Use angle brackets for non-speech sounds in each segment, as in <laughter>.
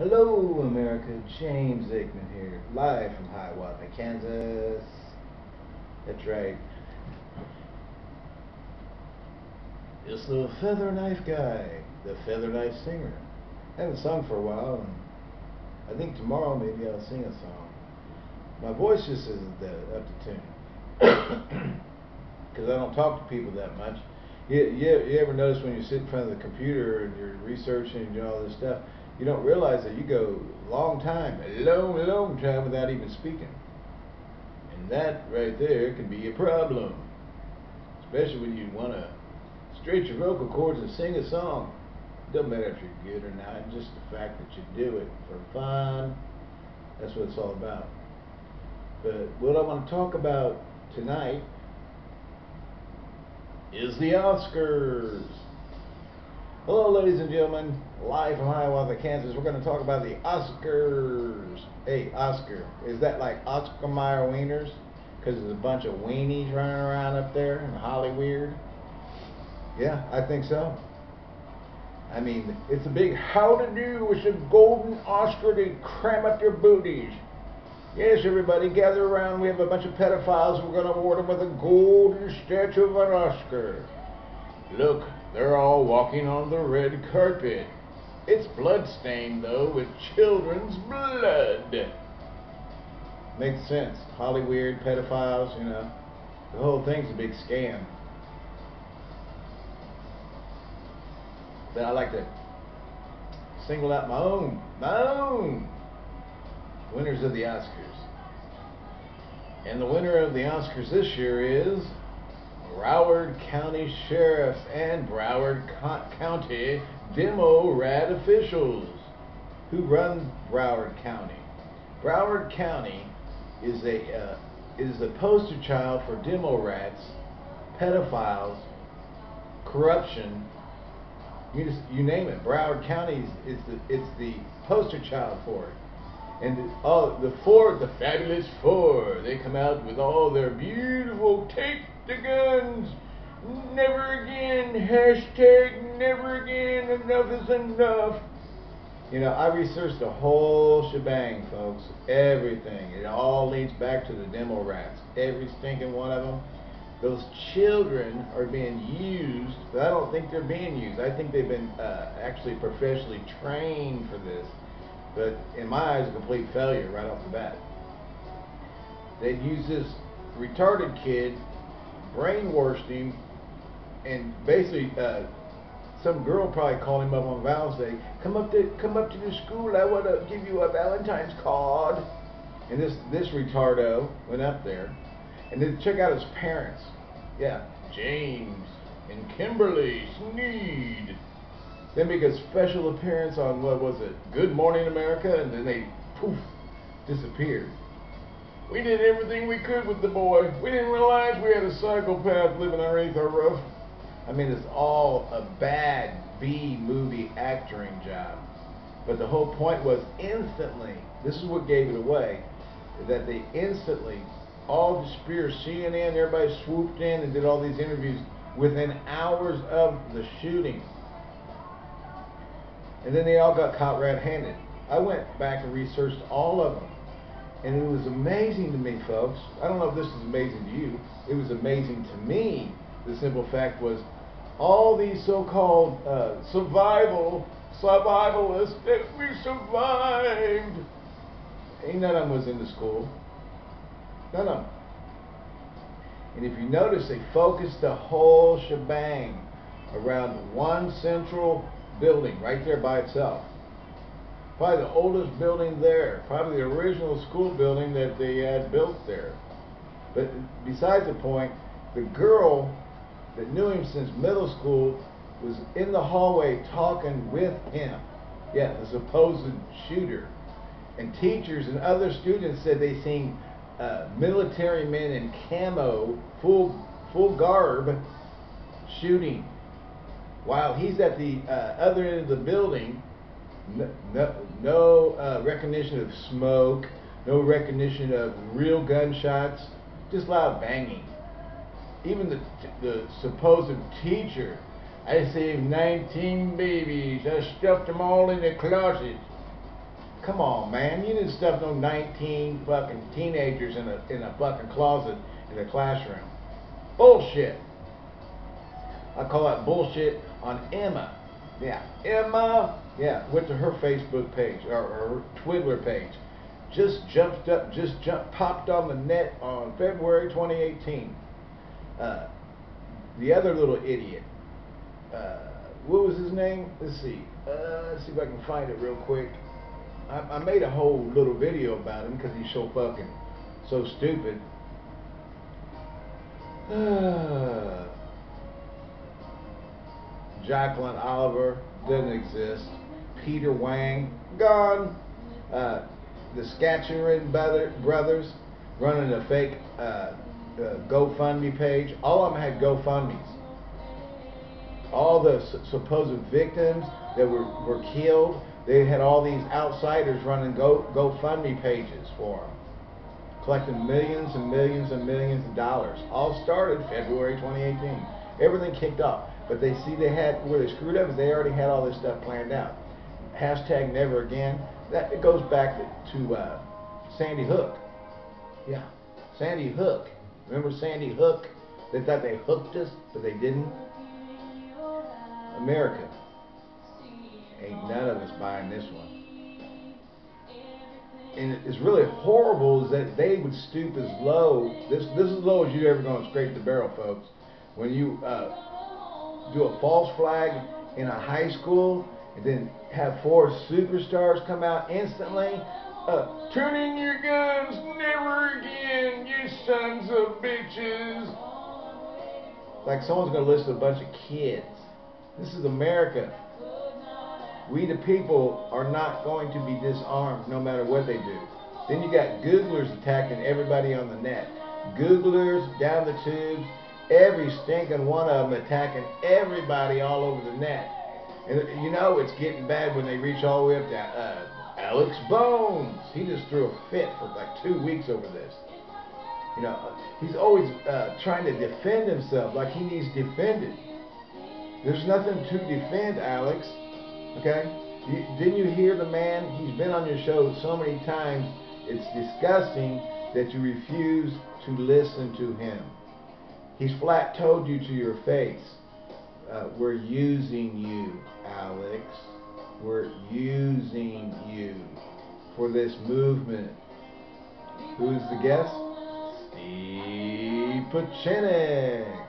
Hello, America. James Aikman here, live from Hiawatha, Kansas. That's right. It's the Feather Knife Guy, the Feather Knife Singer. I haven't sung for a while, and I think tomorrow maybe I'll sing a song. My voice just isn't that up to tune. <coughs> Because I don't talk to people that much. You, you, you ever notice when you sit in front of the computer and you're researching and doing all this stuff, you don't realize that you go a long time, a long, long time without even speaking. And that right there can be a problem. Especially when you want to stretch your vocal cords and sing a song. It Doesn't matter if you're good or not, just the fact that you do it for fun. That's what it's all about. But what I want to talk about tonight is the Oscars. Hello, ladies and gentlemen. Live from Hiawatha, Kansas. We're going to talk about the Oscars. Hey, Oscar. Is that like Oscar Mayer Wieners? Because there's a bunch of weenies running around up there in Hollywood. Yeah, I think so. I mean, it's a big how to do. with a golden Oscar to cram up your booties. Yes, everybody, gather around. We have a bunch of pedophiles. We're going to award them with a golden statue of an Oscar. Look, they're all walking on the red carpet. It's bloodstained, though, with children's blood. Makes sense. Hollywood, pedophiles, you know. The whole thing's a big scam. But I like to single out my own, my own winners of the Oscars. And the winner of the Oscars this year is Broward County Sheriff and Broward Co County Demo Rat officials who run Broward County. Broward County is a uh, is a poster child for demo rats, pedophiles, corruption. You just you name it. Broward County is, is the it's the poster child for it. And the, oh, the four, the fabulous four, they come out with all their beautiful take the guns. Never again. Hashtag never again. Enough is enough. You know, I researched the whole shebang, folks. Everything. It all leads back to the demo rats. Every stinking one of them. Those children are being used, but I don't think they're being used. I think they've been uh, actually professionally trained for this. But in my eyes, a complete failure right off the bat. They'd use this retarded kid brainwashed him, and basically, uh, some girl probably called him up on Valentine's Day. Come up to come up to the school. I want to give you a Valentine's card. And this this retardo went up there, and then check out his parents. Yeah, James and Kimberly Snead. Then make a special appearance on what was it? Good Morning America, and then they poof disappeared. We did everything we could with the boy. We didn't realize we had a psychopath living underneath our roof. I mean, it's all a bad B movie acting job. But the whole point was instantly, this is what gave it away, that they instantly, all the Spears, CNN, everybody swooped in and did all these interviews within hours of the shooting. And then they all got caught red-handed. I went back and researched all of them. And it was amazing to me, folks. I don't know if this is amazing to you. It was amazing to me. The simple fact was, all these so-called uh, survival, survivalists that we survived. Ain't none of them was in the school. None of them. And if you notice, they focused the whole shebang around one central building right there by itself probably the oldest building there, probably the original school building that they had built there. But besides the point, the girl that knew him since middle school was in the hallway talking with him. Yeah, the supposed shooter. And teachers and other students said they seen uh, military men in camo, full full garb, shooting. While he's at the uh, other end of the building, no, no, uh, recognition of smoke, no recognition of real gunshots, just loud banging. Even the, the supposed teacher, I saved 19 babies, I stuffed them all in the closet. Come on, man. You didn't stuff no 19 fucking teenagers in a in a fucking closet in a classroom. Bullshit. I call that bullshit on Emma. Yeah, Emma. Yeah, went to her Facebook page or, or page. Just jumped up, just jumped, popped on the net on February 2018. Uh, the other little idiot. Uh, what was his name? Let's see. Uh, let's see if I can find it real quick. I, I made a whole little video about him because he's so fucking so stupid. <sighs> Jacqueline Oliver doesn't exist. Peter Wang gone. Uh, the Scatcherin brothers running a fake uh, uh, GoFundMe page. All of them had GoFundMe's. All the supposed victims that were, were killed, they had all these outsiders running Go GoFundMe pages for them, collecting millions and millions and millions of dollars. All started February 2018. Everything kicked off. But they see they had, where they screwed up is they already had all this stuff planned out. Hashtag never again. That It goes back to, uh, Sandy Hook. Yeah, Sandy Hook. Remember Sandy Hook? They thought they hooked us, but they didn't. America. Ain't none of us buying this one. And it's really horrible is that they would stoop as low. This this is as low as you're ever going to scrape the barrel, folks. When you uh, do a false flag in a high school and then have four superstars come out instantly. Uh, turn in your guns, never again, you sons of bitches. Like someone's going to listen to a bunch of kids. This is America. We the people are not going to be disarmed no matter what they do. Then you got Googlers attacking everybody on the net. Googlers down the tubes, every stinking one of them attacking everybody all over the net. And you know it's getting bad when they reach all the way up to uh, Alex Bones. He just threw a fit for like two weeks over this. You know, he's always uh, trying to defend himself like he needs defended. There's nothing to defend, Alex. Okay? You, didn't you hear the man? He's been on your show so many times. It's disgusting that you refuse to listen to him. He's flat told you to your face, uh, we're using you, Alex. We're using you for this movement. Who's the guest? Steve Pieczenik.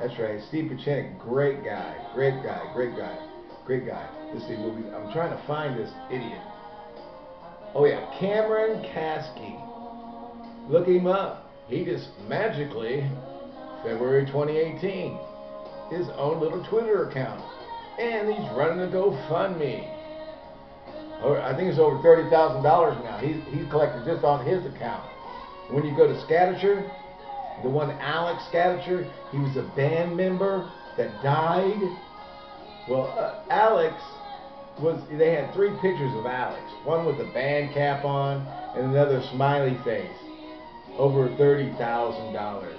That's right, Steve Pieczenik, great guy, great guy, great guy, great guy. Let's see, I'm trying to find this idiot. Oh yeah, Cameron Kasky. Look him up. He just magically February 2018. His own little Twitter account. And he's running a GoFundMe. I think it's over $30,000 now. He's, he's collected just on his account. When you go to Scattershire, the one Alex Scattershire, he was a band member that died. Well, uh, Alex was, they had three pictures of Alex. One with a band cap on and another smiley face. Over $30,000.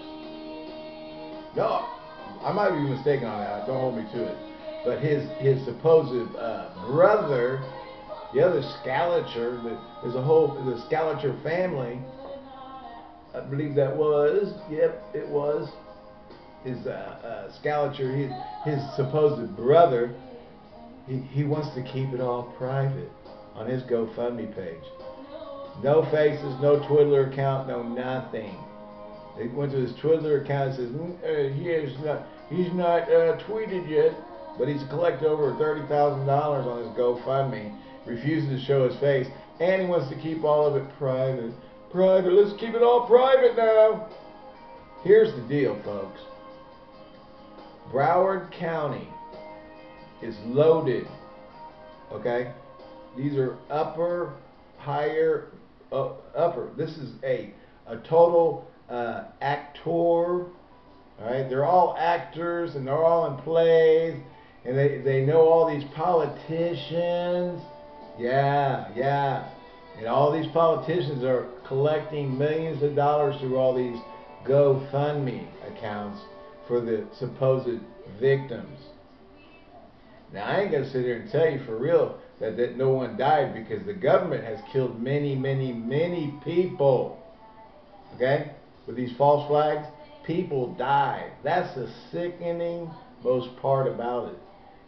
No, I might be mistaken on that. Don't hold me to it. But his his supposed uh, brother, the other Scalacher, there's a whole the Scalacher family. I believe that was. Yep, it was. His uh, uh, his his supposed brother. He he wants to keep it all private on his GoFundMe page. No faces, no Twitter account, no nothing. They went to his Twitter account and says, mm, uh, he is not, he's not uh, tweeted yet, but he's collected over $30,000 on his GoFundMe, refuses to show his face, and he wants to keep all of it private. Private, let's keep it all private now. Here's the deal, folks. Broward County is loaded, okay? These are upper, higher, uh, upper. This is a, a total uh, actor. Right, they're all actors and they're all in plays, and they they know all these politicians. Yeah, yeah, and all these politicians are collecting millions of dollars through all these GoFundMe accounts for the supposed victims. Now I ain't gonna sit here and tell you for real that, that no one died because the government has killed many, many, many people. Okay? With these false flags, people die. That's the sickening most part about it.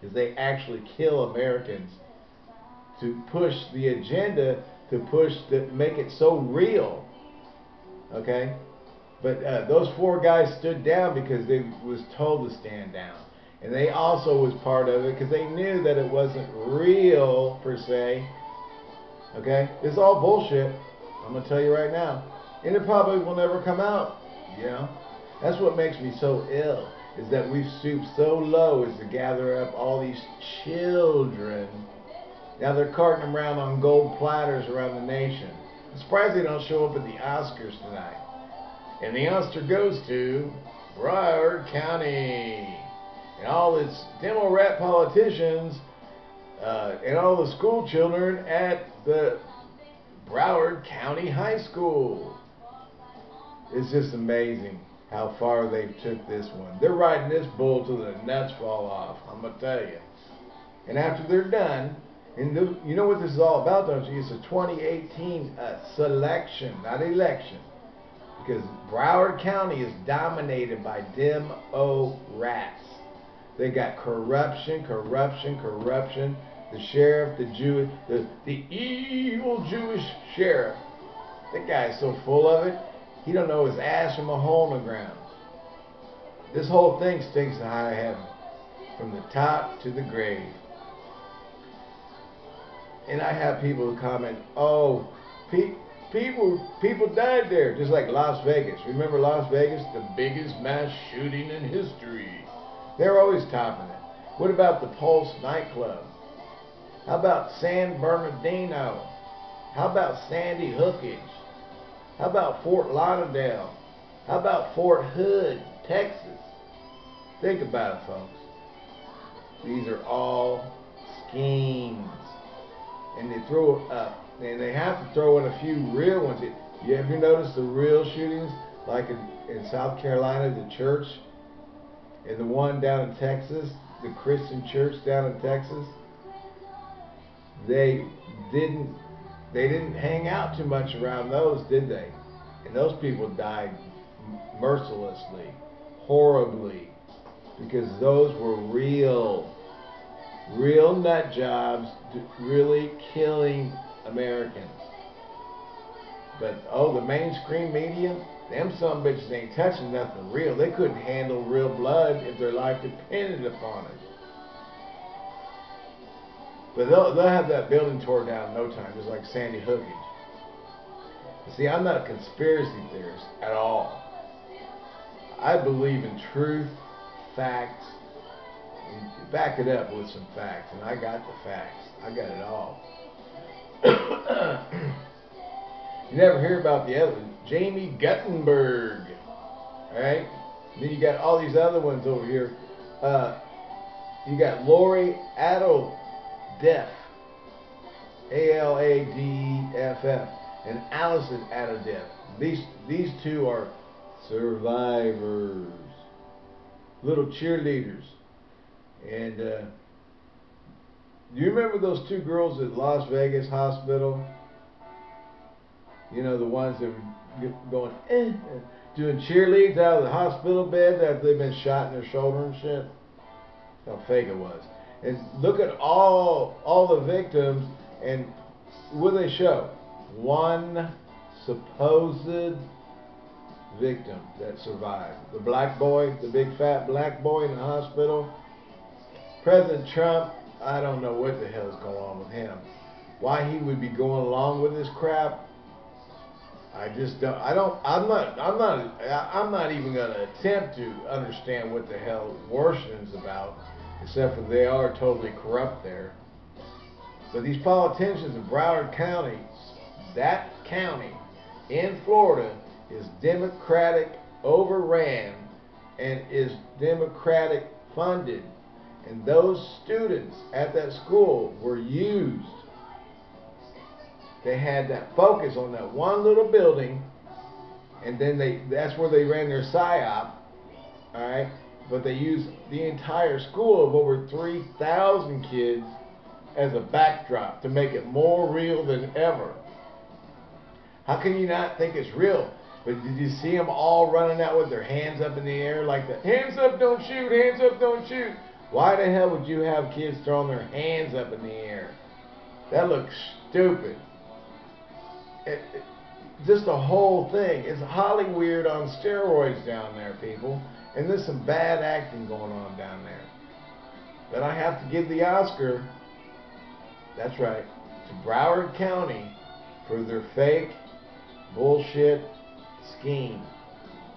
Is they actually kill Americans to push the agenda to push to make it so real. Okay? But uh, those four guys stood down because they was told to stand down. And they also was part of it because they knew that it wasn't real per se. Okay? It's all bullshit. I'm going to tell you right now. And it probably will never come out. You know? That's what makes me so ill. Is that we've stooped so low as to gather up all these children. Now they're carting them around on gold platters around the nation. I'm surprised they don't show up at the Oscars tonight. And the Oscar goes to Broward County and all its demo rat politicians uh, and all the school children at the Broward County High School. It's just amazing how far they've took this one. They're riding this bull till the nuts fall off. I'm gonna tell you. And after they're done, and the, you know what this is all about, don't you? It's a 2018 uh, selection, not election, because Broward County is dominated by Demo rats. They got corruption, corruption, corruption. The sheriff, the Jew, the, the evil Jewish sheriff. That guy's so full of it, he don't know his ass from a hole in the ground. This whole thing stinks to high heaven, from the top to the grave. And I have people comment, "Oh, pe people people died there, just like Las Vegas. Remember Las Vegas, the biggest mass shooting in history." They're always topping it. What about the Pulse nightclub? How about San Bernardino? How about Sandy Hookage? How about Fort Lauderdale? How about Fort Hood, Texas? Think about it, folks. These are all schemes. And they throw up, and they have to throw in a few real ones. You ever notice the real shootings, like in, in South Carolina, the church and the one down in Texas, the Christian church down in Texas, they didn't they didn't hang out too much around those, did they? And those people died mercilessly, horribly, because those were real, real nut jobs, really killing Americans. But oh, the mainstream media, them some bitches ain't touching nothing real. They couldn't handle real blood if their life depended upon it. But they'll, they'll have that building torn down in no time, just like Sandy Hookage. See, I'm not a conspiracy theorist at all. I believe in truth, facts, and back it up with some facts, and I got the facts. I got it all. <coughs> you never hear about the other Jaime Guttenberg. Alright? Then you got all these other ones over here. Uh, you got Lori Alhadeff. A-L-A-D-F-F. And Allison Alhadeff. These, these two are survivors. Little cheerleaders. And uh, you remember those two girls at Las Vegas Hospital? You know, the ones that were going, eh, doing cheerleads out of the hospital bed after they've been shot in their shoulder and shit. How fake it was. And look at all all the victims and what they show. One supposed victim that survived. The black boy, the big fat black boy in the hospital. President Trump, I don't know what the hell is going on with him. Why he would be going along with this crap, I just don't. I don't. I'm not. I'm not. I'm not even going to attempt to understand what the hell Washington's about, except for they are totally corrupt there. But these politicians in Broward County, that county in Florida, is Democratic overran and is Democratic funded. And those students at that school were used they had that focus on that one little building, and then they that's where they ran their psyop. All right, but they used the entire school of over 3,000 kids as a backdrop to make it more real than ever. How can you not think it's real? But did you see them all running out with their hands up in the air like the Hands up, don't shoot. Hands up, don't shoot. Why the hell would you have kids throwing their hands up in the air? That looks stupid. It, it, just the whole thing. It's Hollywood on steroids down there, people. And there's some bad acting going on down there. But I have to give the Oscar, that's right, to Broward County for their fake bullshit scheme.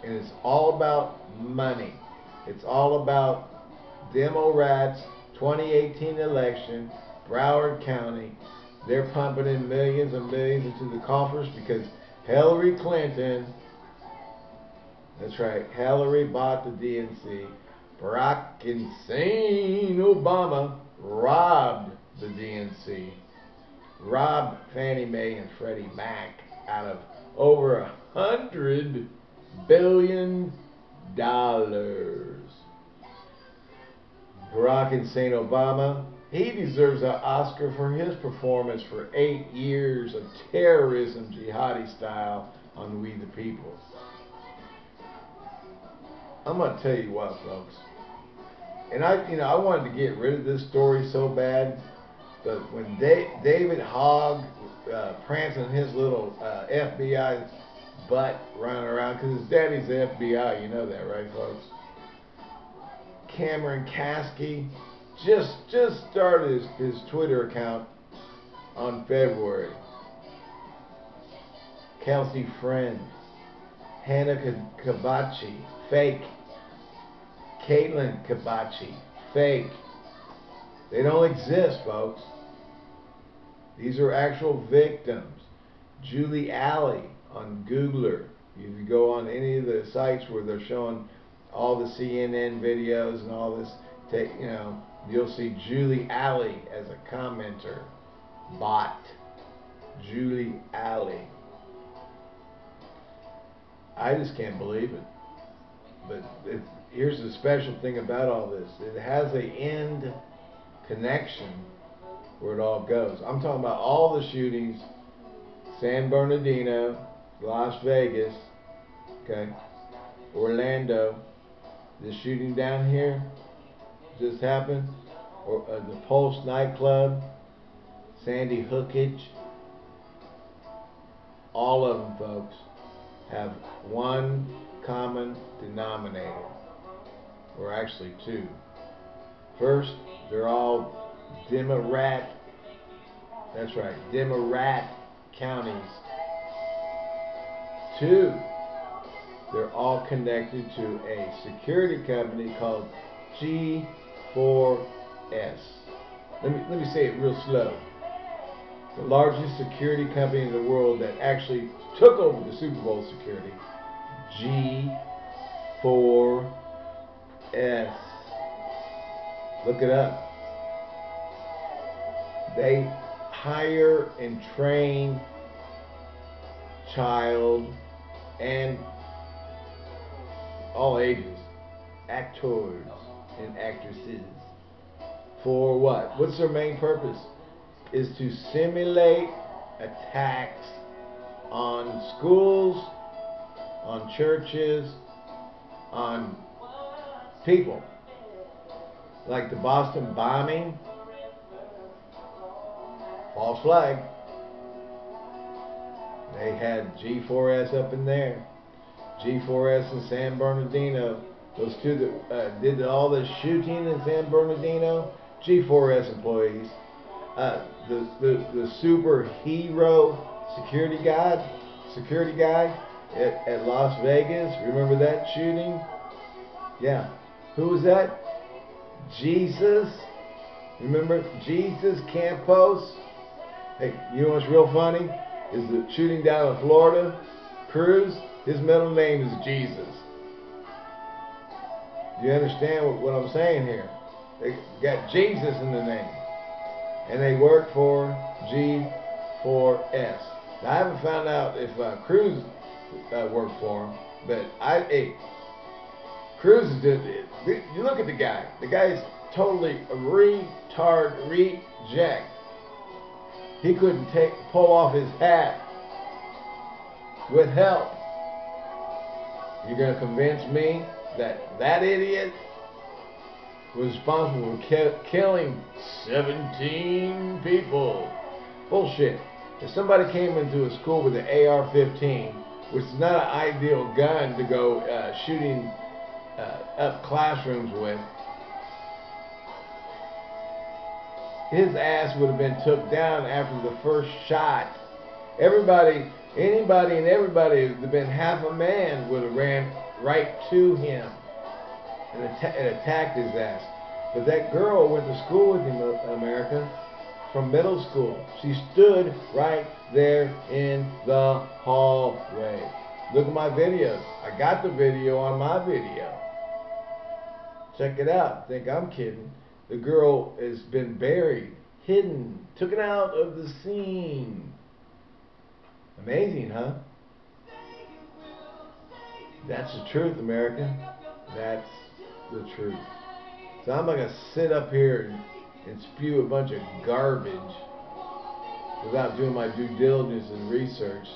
And it's all about money. It's all about demo rats, 2018 election, Broward County. They're pumping in millions and millions into the coffers because Hillary Clinton, that's right, Hillary bought the DNC. Barack insane Obama robbed the DNC. Robbed Fannie Mae and Freddie Mac out of over a hundred billion dollars. Barack insane Obama, he deserves an Oscar for his performance for eight years of terrorism, jihadi style, on We the People. I'm gonna tell you what, folks. And I, you know, I wanted to get rid of this story so bad, but when David Hogg uh, prancing his little uh, FBI butt running around, because his daddy's the FBI, you know that, right, folks? Cameron Kasky just just started his, his Twitter account on February. Kelsey Friend, Hannah Kabachi, fake. Caitlin Kabachi, fake. They don't exist, folks. These are actual victims. Julie Alley on Googler. If you go on any of the sites where they're showing all the CNN videos and all this, take you know, you'll see Julie Alley as a commenter. Bot. Julie Alley. I just can't believe it. But it, here's the special thing about all this. It has a end connection where it all goes. I'm talking about all the shootings, San Bernardino, Las Vegas, okay, Orlando, the shooting down here just happened, or uh, the Pulse nightclub, Sandy Hookage, all of them, folks, have one common denominator, or actually two. First, they're all Democrat, that's right, Democrat counties. Two, they're all connected to a security company called G4S. Let me, let me say it real slow. The largest security company in the world that actually took over the Super Bowl security. G4S. Look it up. They hire and train child and all ages actors and actresses. For what? What's their main purpose? Is to simulate attacks on schools, on churches, on people. Like the Boston bombing. False flag. They had G4S up in there. G4S in San Bernardino those two that uh, did all the shooting in San Bernardino, G4S employees. Uh, the, the, the superhero security guy, security guy at, at Las Vegas. Remember that shooting? Yeah. Who was that? Jesus. Remember Jesus Campos? Hey, you know what's real funny? Is the shooting down in Florida, Cruz, his middle name is Jesus. Do you understand what, what I'm saying here? They got Jesus in the name. And they work for G4S. Now, I haven't found out if uh, Cruz uh, worked for him, but I, hey, Cruz is just, you look at the guy. The guy's totally retard reject. He couldn't take pull off his hat with help. You're going to convince me that that idiot was responsible for ki killing 17 people? Bullshit. If somebody came into a school with an AR-15, which is not an ideal gun to go uh, shooting uh, up classrooms with, his ass would have been took down after the first shot. Everybody, anybody and everybody that had been half a man would have ran right to him and, and attacked his ass. But that girl went to school with him, uh, America, from middle school. She stood right there in the hallway. Look at my videos. I got the video on my video. Check it out. Think I'm kidding. The girl has been buried, hidden, taken out of the scene. Amazing, huh? That's the truth, America. That's the truth. So I'm not going to sit up here and, and spew a bunch of garbage without doing my due diligence and research.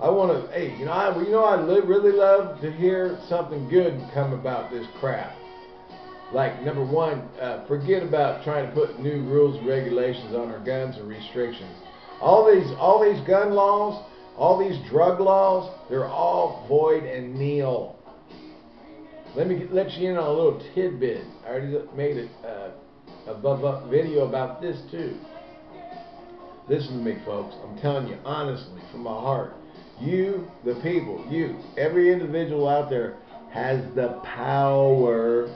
I want to, hey, you know, I, you know, I li really love to hear something good come about this crap. Like number one, uh, forget about trying to put new rules and regulations on our guns and restrictions. All these, all these gun laws, all these drug laws, they're all void and nil. Let me let you in on a little tidbit. I already made a, uh, a video about this too. Listen to me, folks. I'm telling you honestly, from my heart. You, the people, you, every individual out there has the power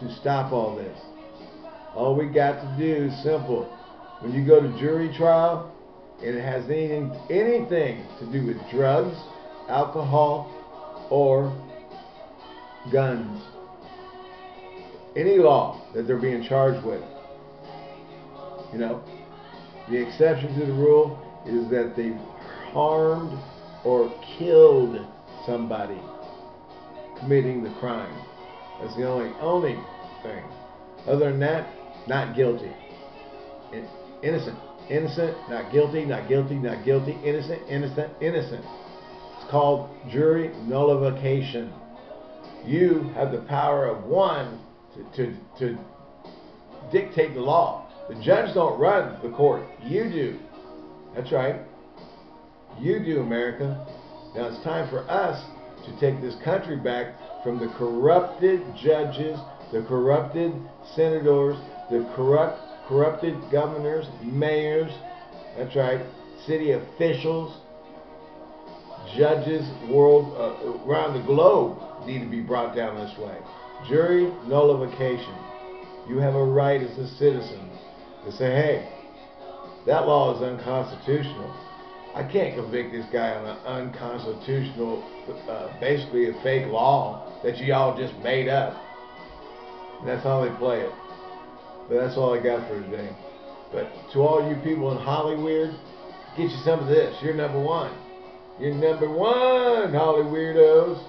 to stop all this. All we got to do is simple. When you go to jury trial and it has anything, anything to do with drugs, alcohol, or guns, any law that they're being charged with, you know, the exception to the rule is that they've harmed or killed somebody committing the crime. That's the only only thing. Other than that, not guilty. In Innocent. Innocent, not guilty, not guilty, not guilty, innocent, innocent, innocent. It's called jury nullification. You have the power of one to, to, to dictate the law. The judge don't run the court. You do. That's right. You do, America. Now it's time for us to take this country back from the corrupted judges, the corrupted senators, the corrupt, corrupted governors, mayors, that's right, city officials, judges world uh, around the globe need to be brought down this way. Jury nullification. You have a right as a citizen to say, hey, that law is unconstitutional. I can't convict this guy on an unconstitutional, uh, basically a fake law that you all just made up. And that's how they play it. But that's all I got for today. But to all you people in Hollywood, get you some of this. You're number one. You're number one, Holly weirdos.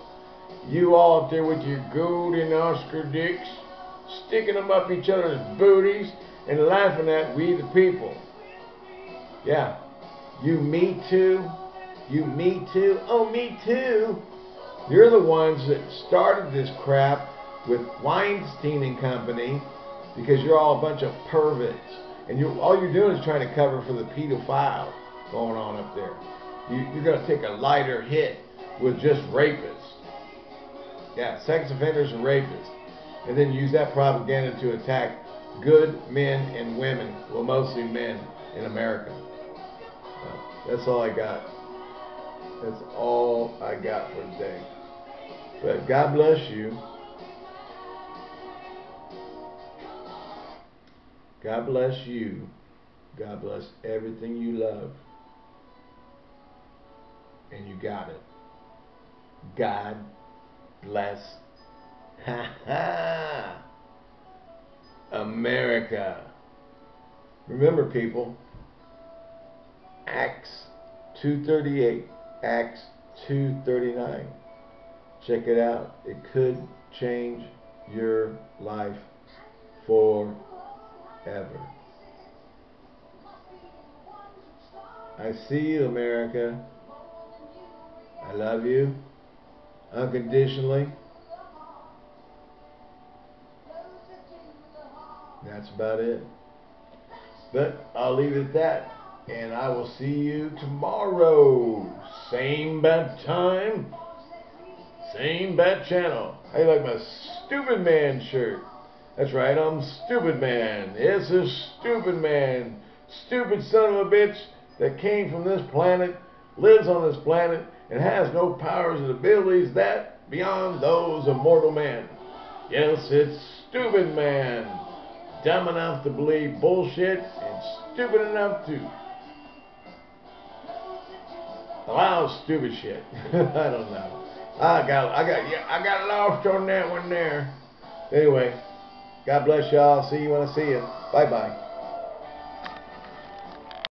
You all up there with your golden Oscar dicks, sticking them up each other's booties and laughing at we the people. Yeah. You me too. You me too. Oh, me too. You're the ones that started this crap with Weinstein and Company because you're all a bunch of perverts. And you all you're doing is trying to cover for the pedophile going on up there. You, you're going to take a lighter hit with just rapists. Yeah, sex offenders and rapists. And then use that propaganda to attack good men and women, well, mostly men in America. That's all I got. That's all I got for today. But God bless you. God bless you. God bless everything you love. And you got it. God bless. <laughs> America. Remember, people, Acts 238, Acts 239. Check it out. It could change your life forever. I see you, America. I love you unconditionally. That's about it. But I'll leave it at that. And I will see you tomorrow. Same bat time. Same bat channel. I like my stupid man shirt. That's right, I'm stupid man. Yes, a stupid man. Stupid son of a bitch that came from this planet, lives on this planet, and has no powers and abilities that beyond those of mortal man. Yes, it's stupid man. Dumb enough to believe bullshit and stupid enough to allow stupid shit. <laughs> I don't know. I got I got yeah, I got lost on that one there. Anyway, God bless y'all. See you when I see you. Bye bye.